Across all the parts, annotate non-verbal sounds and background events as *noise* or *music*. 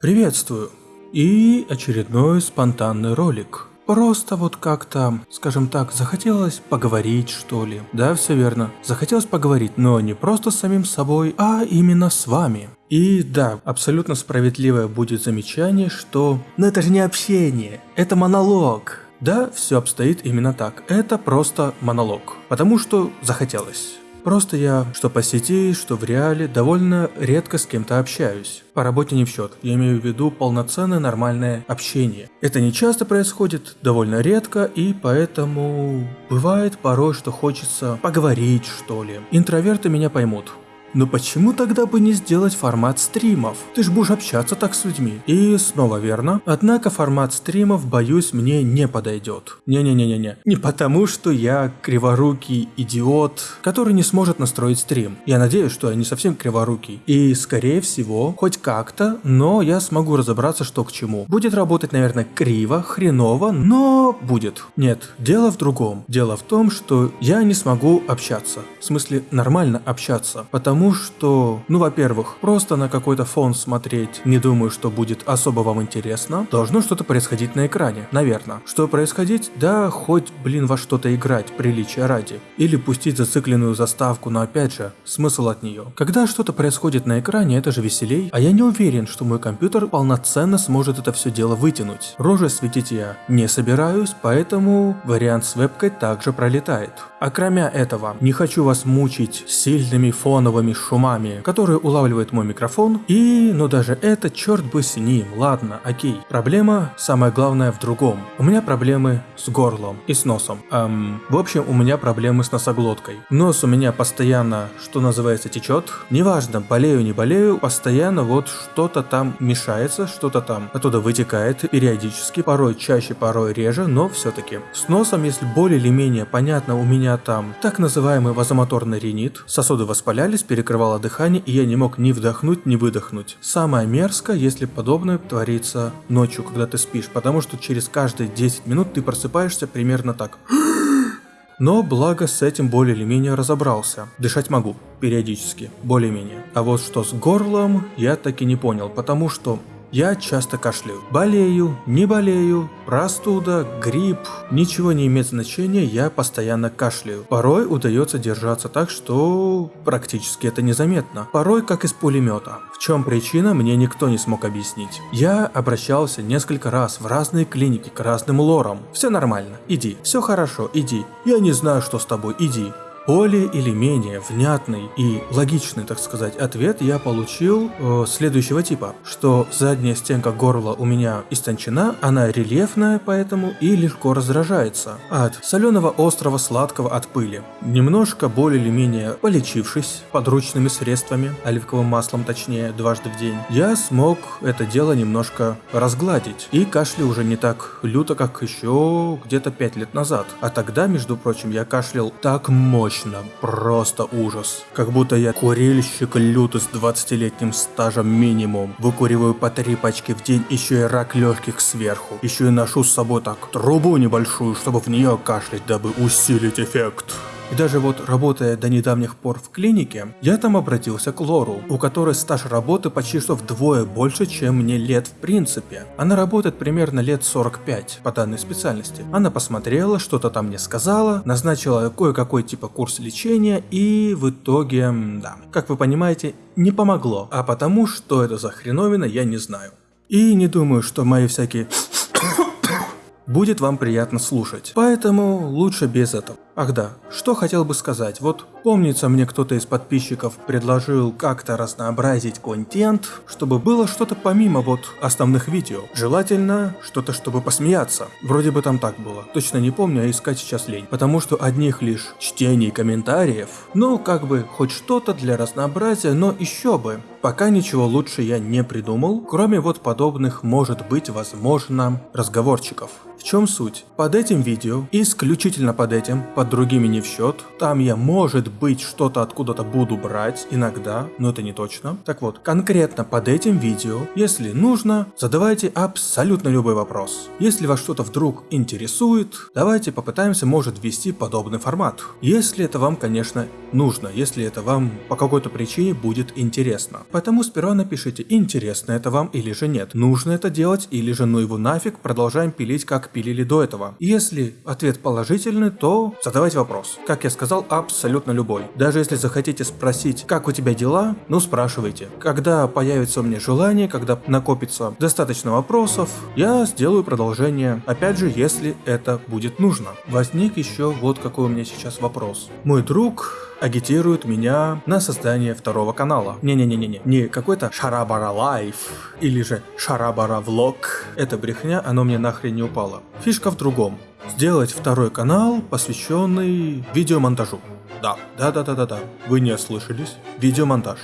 Приветствую! И очередной спонтанный ролик. Просто вот как-то, скажем так, захотелось поговорить, что ли. Да, все верно. Захотелось поговорить, но не просто с самим собой, а именно с вами. И да, абсолютно справедливое будет замечание, что «но это же не общение, это монолог». Да, все обстоит именно так. Это просто монолог. Потому что захотелось. Просто я, что по сети, что в реале, довольно редко с кем-то общаюсь. По работе не в счет, я имею в виду полноценное нормальное общение. Это не часто происходит, довольно редко, и поэтому бывает порой, что хочется поговорить, что ли. Интроверты меня поймут. Но почему тогда бы не сделать формат стримов? Ты ж будешь общаться так с людьми. И снова верно. Однако формат стримов, боюсь, мне не подойдет. Не-не-не-не-не. Не потому, что я криворукий идиот, который не сможет настроить стрим. Я надеюсь, что я не совсем криворукий. И скорее всего, хоть как-то, но я смогу разобраться, что к чему. Будет работать, наверное, криво, хреново, но будет. Нет, дело в другом. Дело в том, что я не смогу общаться. В смысле, нормально общаться. Потому Потому что, ну, во-первых, просто на какой-то фон смотреть, не думаю, что будет особо вам интересно. Должно что-то происходить на экране, наверное. Что происходить? Да, хоть, блин, во что-то играть, приличия ради. Или пустить зацикленную заставку, но опять же, смысл от нее. Когда что-то происходит на экране, это же веселей, а я не уверен, что мой компьютер полноценно сможет это все дело вытянуть. Рожи светить я не собираюсь, поэтому вариант с вебкой также пролетает. А кроме этого, не хочу вас мучить сильными фоновыми громкими шумами, которые улавливает мой микрофон, и, ну даже это, черт бы с ним, ладно, окей. Проблема, самое главное, в другом. У меня проблемы с горлом и с носом. Эм, в общем, у меня проблемы с носоглоткой. Нос у меня постоянно, что называется, течет. Неважно, болею, не болею, постоянно вот что-то там мешается, что-то там оттуда вытекает периодически, порой чаще, порой реже, но все-таки. С носом, если более или менее понятно, у меня там так называемый вазомоторный ринит, сосуды воспалялись, перекрывало дыхание, и я не мог ни вдохнуть, ни выдохнуть. Самое мерзкое, если подобное творится ночью, когда ты спишь, потому что через каждые 10 минут ты просыпаешься примерно так. *gasps* Но благо с этим более или менее разобрался. Дышать могу, периодически, более-менее. А вот что с горлом, я таки не понял, потому что я часто кашляю. Болею, не болею, простуда, грипп, ничего не имеет значения, я постоянно кашляю. Порой удается держаться так, что практически это незаметно. Порой как из пулемета. В чем причина, мне никто не смог объяснить. Я обращался несколько раз в разные клиники к разным лорам. Все нормально, иди. Все хорошо, иди. Я не знаю, что с тобой, иди. Более или менее внятный и логичный, так сказать, ответ я получил э, следующего типа, что задняя стенка горла у меня истончена, она рельефная поэтому и легко раздражается от соленого острого сладкого от пыли. Немножко более или менее полечившись подручными средствами, оливковым маслом точнее, дважды в день, я смог это дело немножко разгладить. И кашля уже не так люто, как еще где-то 5 лет назад. А тогда, между прочим, я кашлял так мощно, точно, просто ужас. Как будто я курильщик лютый с 20-летним стажем минимум. Выкуриваю по три пачки в день, еще и рак легких сверху. Еще и ношу с собой так трубу небольшую, чтобы в нее кашлять, дабы усилить эффект. И даже вот работая до недавних пор в клинике, я там обратился к Лору, у которой стаж работы почти что вдвое больше, чем мне лет в принципе. Она работает примерно лет 45 по данной специальности. Она посмотрела, что-то там мне сказала, назначила кое-какой типа курс лечения и в итоге, да, как вы понимаете, не помогло. А потому, что это за хреновина, я не знаю. И не думаю, что мои всякие *coughs* *coughs* *coughs* будет вам приятно слушать. Поэтому лучше без этого. Ах да, что хотел бы сказать, вот помнится мне кто-то из подписчиков предложил как-то разнообразить контент, чтобы было что-то помимо вот основных видео. Желательно что-то, чтобы посмеяться. Вроде бы там так было. Точно не помню, а искать сейчас лень. Потому что одних лишь чтений комментариев, ну как бы хоть что-то для разнообразия, но еще бы. Пока ничего лучше я не придумал, кроме вот подобных может быть возможно разговорчиков. В чем суть? Под этим видео, исключительно под этим, под над другими не в счет. Там я, может быть, что-то откуда-то буду брать иногда, но это не точно. Так вот, конкретно под этим видео, если нужно, задавайте абсолютно любой вопрос. Если вас что-то вдруг интересует, давайте попытаемся, может, ввести подобный формат. Если это вам, конечно, нужно, если это вам по какой-то причине будет интересно. Поэтому сперва напишите, интересно это вам или же нет, нужно это делать или же ну его нафиг, продолжаем пилить как пилили до этого. Если ответ положительный, то задавайте вопрос. Как я сказал, абсолютно любой. Даже если захотите спросить, как у тебя дела, ну спрашивайте. Когда появится у меня желание, когда накопится достаточно вопросов, я сделаю продолжение. Опять же, если это будет нужно. Возник еще вот какой у меня сейчас вопрос. Мой друг агитирует меня на создание второго канала. Не-не-не-не, не какой-то Шарабара Life или же Шарабара Влог. Это брехня, оно мне нахрен не упало. Фишка в другом. Сделать второй канал, посвященный видеомонтажу. Да, да-да-да-да-да. Вы не ослышались. Видеомонтаж.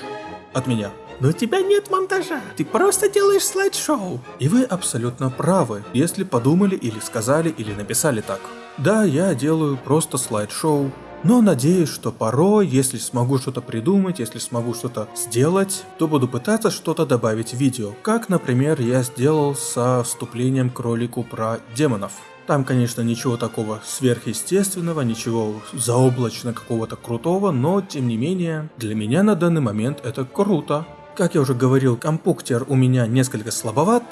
От меня. Но у тебя нет монтажа, ты просто делаешь слайд-шоу. И вы абсолютно правы, если подумали или сказали или написали так. Да, я делаю просто слайд-шоу, но надеюсь, что порой, если смогу что-то придумать, если смогу что-то сделать, то буду пытаться что-то добавить в видео, как, например, я сделал со вступлением к ролику про демонов. Там, конечно, ничего такого сверхъестественного, ничего заоблачно какого-то крутого, но, тем не менее, для меня на данный момент это круто. Как я уже говорил, компуктер у меня несколько слабоват,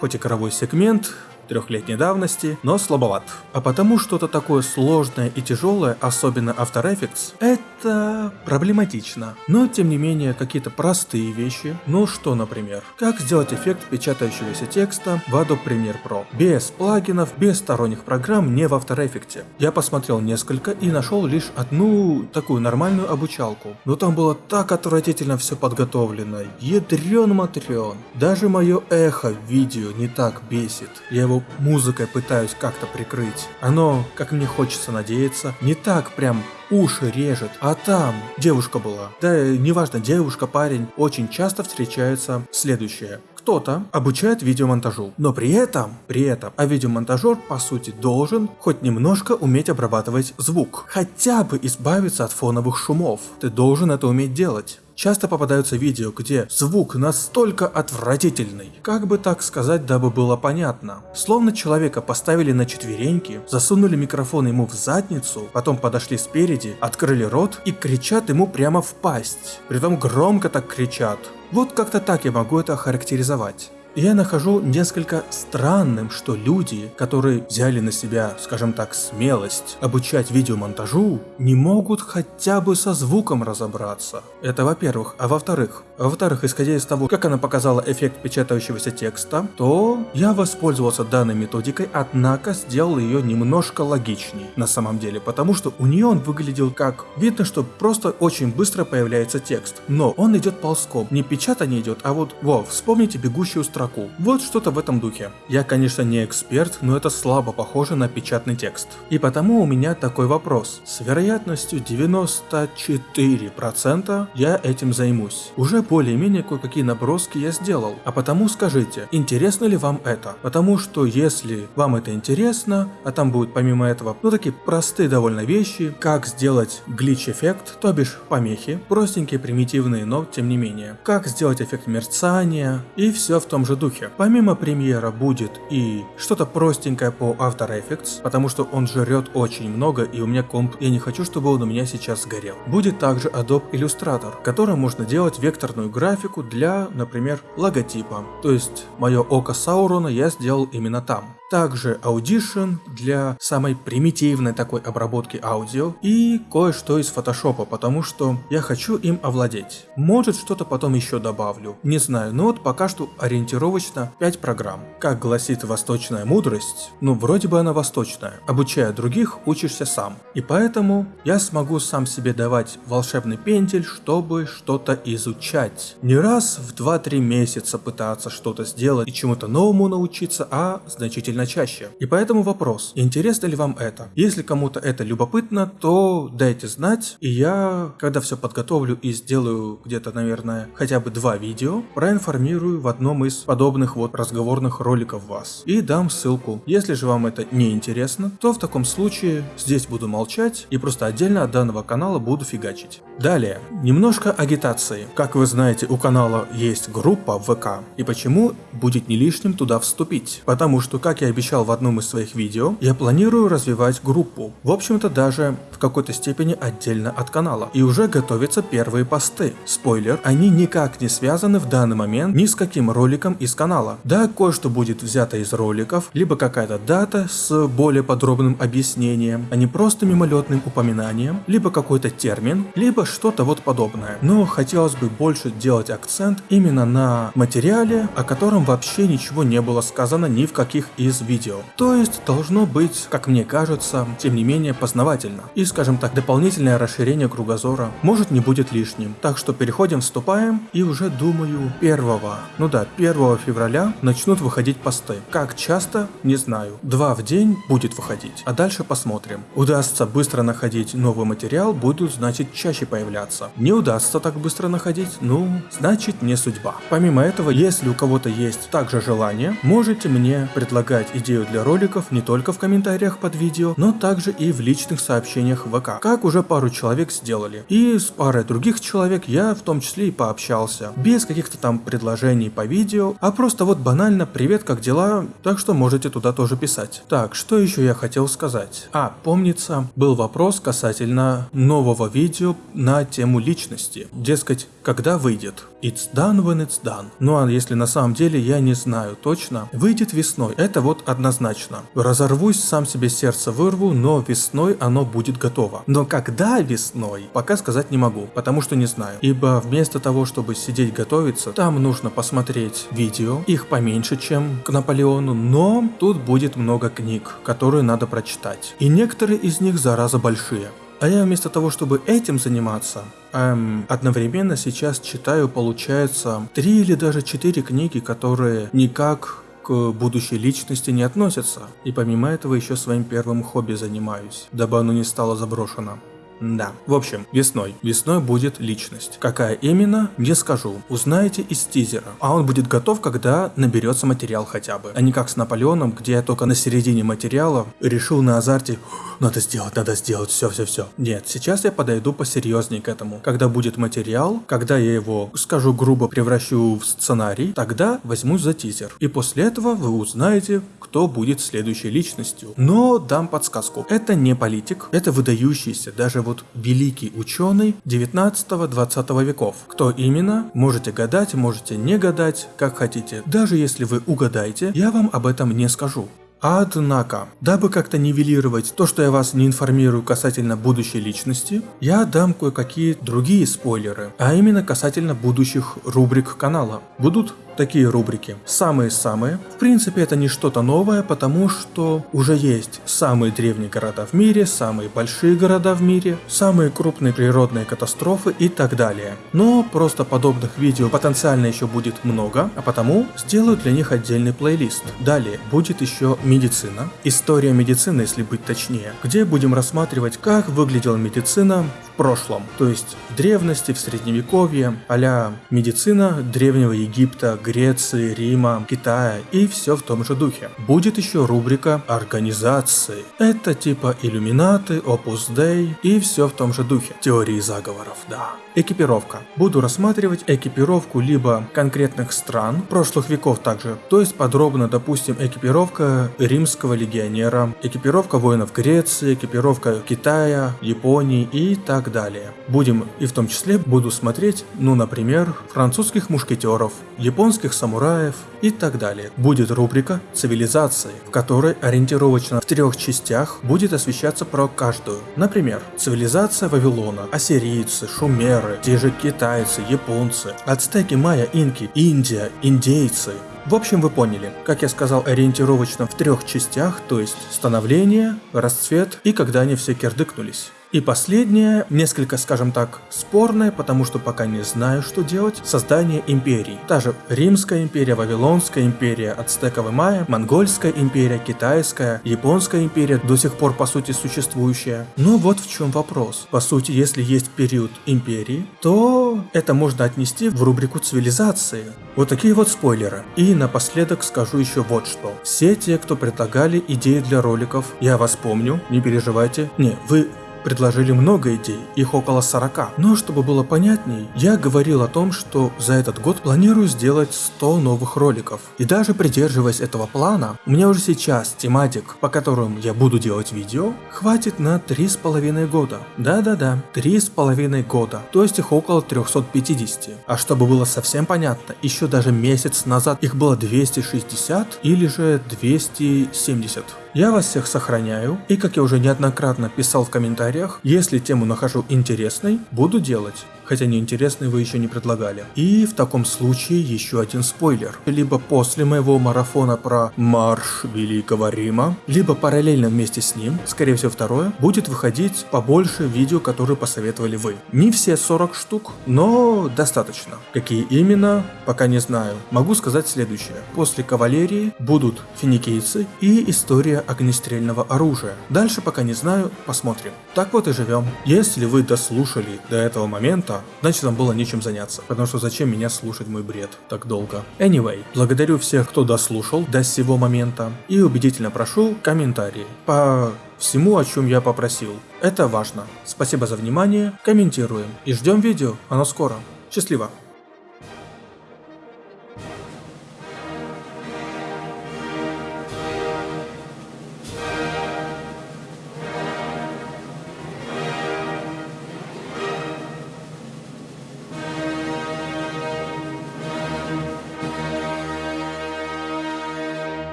хоть и коровой сегмент, трехлетней давности, но слабоват. А потому что-то такое сложное и тяжелое, особенно After Effects, это проблематично. Но тем не менее какие-то простые вещи, ну что например, как сделать эффект печатающегося текста в Adobe Premiere Pro, без плагинов, без сторонних программ, не в After Effects. Я посмотрел несколько и нашел лишь одну такую нормальную обучалку, но там было так отвратительно все подготовлено, ядрен матрен. Даже мое эхо в видео не так бесит, я музыкой пытаюсь как-то прикрыть. Оно, как мне хочется надеяться, не так прям уши режет, а там девушка была. Да, неважно, девушка, парень, очень часто встречается следующее кто-то обучает видеомонтажу, но при этом, при этом, а видеомонтажер по сути должен хоть немножко уметь обрабатывать звук, хотя бы избавиться от фоновых шумов. Ты должен это уметь делать. Часто попадаются видео, где звук настолько отвратительный, как бы так сказать, дабы было понятно. Словно человека поставили на четвереньки, засунули микрофон ему в задницу, потом подошли спереди, открыли рот и кричат ему прямо в пасть. Притом громко так кричат. Вот как-то так я могу это охарактеризовать. Я нахожу несколько странным, что люди, которые взяли на себя, скажем так, смелость обучать видеомонтажу, не могут хотя бы со звуком разобраться. Это во-первых. А во-вторых, во-вторых, исходя из того, как она показала эффект печатающегося текста, то я воспользовался данной методикой, однако сделал ее немножко логичней на самом деле, потому что у нее он выглядел как... Видно, что просто очень быстро появляется текст, но он идет ползком, не печатание идет, а вот, во, вспомните бегущую строку строку. Вот что-то в этом духе. Я, конечно, не эксперт, но это слабо похоже на печатный текст. И потому у меня такой вопрос. С вероятностью 94% я этим займусь. Уже более-менее кое-какие наброски я сделал. А потому скажите, интересно ли вам это? Потому что если вам это интересно, а там будет помимо этого, ну такие простые довольно вещи, как сделать глич-эффект, то бишь помехи, простенькие, примитивные, но тем не менее. Как сделать эффект мерцания и все в том же духе. Помимо премьера будет и что-то простенькое по After Effects, потому что он жрет очень много и у меня комп, я не хочу, чтобы он у меня сейчас сгорел. Будет также Adobe Illustrator, которым можно делать векторную графику для, например, логотипа. То есть мое око Саурона я сделал именно там. Также Audition для самой примитивной такой обработки аудио и кое-что из фотошопа, потому что я хочу им овладеть. Может что-то потом еще добавлю, не знаю, но вот пока что ориентировочно 5 программ. Как гласит восточная мудрость, ну вроде бы она восточная, обучая других учишься сам. И поэтому я смогу сам себе давать волшебный пентель, чтобы что-то изучать. Не раз в 2-3 месяца пытаться что-то сделать и чему-то новому научиться, а значительно значительно чаще. И поэтому вопрос, интересно ли вам это? Если кому-то это любопытно, то дайте знать, и я, когда все подготовлю и сделаю где-то, наверное, хотя бы два видео проинформирую в одном из подобных вот разговорных роликов вас. И дам ссылку. Если же вам это не интересно, то в таком случае здесь буду молчать и просто отдельно от данного канала буду фигачить. Далее, немножко агитации. Как вы знаете, у канала есть группа ВК. И почему будет не лишним туда вступить? Потому что, как я обещал в одном из своих видео, я планирую развивать группу. В общем-то даже в какой-то степени отдельно от канала. И уже готовятся первые посты. Спойлер, они никак не связаны в данный момент ни с каким роликом из канала. Да, кое-что будет взято из роликов, либо какая-то дата с более подробным объяснением, а не просто мимолетным упоминанием, либо какой-то термин, либо что-то вот подобное. Но хотелось бы больше делать акцент именно на материале, о котором вообще ничего не было сказано ни в каких из видео. То есть должно быть, как мне кажется, тем не менее познавательно. И скажем так, дополнительное расширение кругозора может не будет лишним. Так что переходим, вступаем и уже думаю 1, ну да, 1 февраля начнут выходить посты. Как часто, не знаю. Два в день будет выходить, а дальше посмотрим. Удастся быстро находить новый материал, будут значит чаще появляться. Не удастся так быстро находить, ну, значит не судьба. Помимо этого, если у кого-то есть также желание, можете мне предлагать идею для роликов не только в комментариях под видео, но также и в личных сообщениях в ВК, как уже пару человек сделали. И с парой других человек я в том числе и пообщался, без каких-то там предложений по видео, а просто вот банально «Привет, как дела?» Так что можете туда тоже писать. Так, что еще я хотел сказать? А, помнится, был вопрос касательно нового видео на тему личности. Дескать, когда выйдет? It's done when it's done. Ну а если на самом деле я не знаю точно, выйдет весной, это вот однозначно. Разорвусь, сам себе сердце вырву, но весной оно будет готово. Но когда весной, пока сказать не могу, потому что не знаю. Ибо вместо того, чтобы сидеть готовиться, там нужно посмотреть видео, их поменьше, чем к Наполеону, но тут будет много книг, которые надо прочитать. И некоторые из них зараза большие. А я вместо того, чтобы этим заниматься, эм, одновременно сейчас читаю, получается, три или даже четыре книги, которые никак к будущей личности не относятся. И помимо этого еще своим первым хобби занимаюсь, дабы оно не стало заброшено. Да. В общем, весной. Весной будет личность. Какая именно, не скажу. Узнаете из тизера. А он будет готов, когда наберется материал хотя бы. А не как с Наполеоном, где я только на середине материала решил на азарте надо сделать, надо сделать, все, все, все. Нет, сейчас я подойду посерьезнее к этому. Когда будет материал, когда я его, скажу грубо, превращу в сценарий, тогда возьмусь за тизер. И после этого вы узнаете, кто будет следующей личностью. Но дам подсказку. Это не политик, это выдающийся, даже вот великий ученый 19-20 веков. Кто именно? Можете гадать, можете не гадать, как хотите. Даже если вы угадаете, я вам об этом не скажу. Однако, дабы как-то нивелировать то, что я вас не информирую касательно будущей личности, я дам кое-какие другие спойлеры, а именно касательно будущих рубрик канала. Будут такие рубрики. Самые-самые. В принципе, это не что-то новое, потому что уже есть самые древние города в мире, самые большие города в мире, самые крупные природные катастрофы и так далее. Но просто подобных видео потенциально еще будет много, а потому сделаю для них отдельный плейлист. Далее будет еще медицина, история медицины, если быть точнее, где будем рассматривать, как выглядела медицина в прошлом, то есть в древности, в средневековье, а медицина древнего Египта, Греции, Рима, Китая и все в том же духе. Будет еще рубрика организации. Это типа иллюминаты, Opus Dei и все в том же духе. Теории заговоров, да. Экипировка. Буду рассматривать экипировку либо конкретных стран, прошлых веков также, то есть подробно, допустим, экипировка римского легионера, экипировка воинов Греции, экипировка Китая, Японии и так далее. Будем и в том числе буду смотреть, ну, например, французских мушкетеров, японских самураев и так далее. Будет рубрика «Цивилизации», в которой ориентировочно в трех частях будет освещаться про каждую. Например, цивилизация Вавилона, ассирийцы, шумеры, те же китайцы, японцы, ацтеки, майя, инки, Индия, индейцы. В общем, вы поняли, как я сказал, ориентировочно в трех частях, то есть становление, расцвет и когда они все кирдыкнулись. И последнее, несколько, скажем так, спорное, потому что пока не знаю, что делать, создание империй. Та же Римская империя, Вавилонская империя, Ацтековая Майя, Монгольская империя, Китайская, Японская империя, до сих пор по сути существующая. Но вот в чем вопрос. По сути, если есть период империи, то это можно отнести в рубрику цивилизации. Вот такие вот спойлеры. И напоследок скажу еще вот что. Все те, кто предлагали идеи для роликов, я вас помню, не переживайте. Не, вы предложили много идей, их около 40. Но чтобы было понятней, я говорил о том, что за этот год планирую сделать 100 новых роликов. И даже придерживаясь этого плана, у меня уже сейчас тематик, по которым я буду делать видео, хватит на 3,5 года. Да-да-да, 3,5 года, то есть их около 350. А чтобы было совсем понятно, еще даже месяц назад их было 260 или же 270. Я вас всех сохраняю, и как я уже неоднократно писал в комментариях, если тему нахожу интересной, буду делать хотя неинтересный вы еще не предлагали. И в таком случае еще один спойлер. Либо после моего марафона про марш Великого Рима, либо параллельно вместе с ним, скорее всего второе, будет выходить побольше видео, которые посоветовали вы. Не все 40 штук, но достаточно. Какие именно, пока не знаю. Могу сказать следующее. После кавалерии будут финикийцы и история огнестрельного оружия. Дальше пока не знаю, посмотрим. Так вот и живем. Если вы дослушали до этого момента, значит нам было нечем заняться. Потому что зачем меня слушать мой бред так долго? Anyway, благодарю всех, кто дослушал до сего момента. И убедительно прошу комментарии по всему, о чем я попросил. Это важно. Спасибо за внимание, комментируем и ждем видео, оно скоро. Счастливо!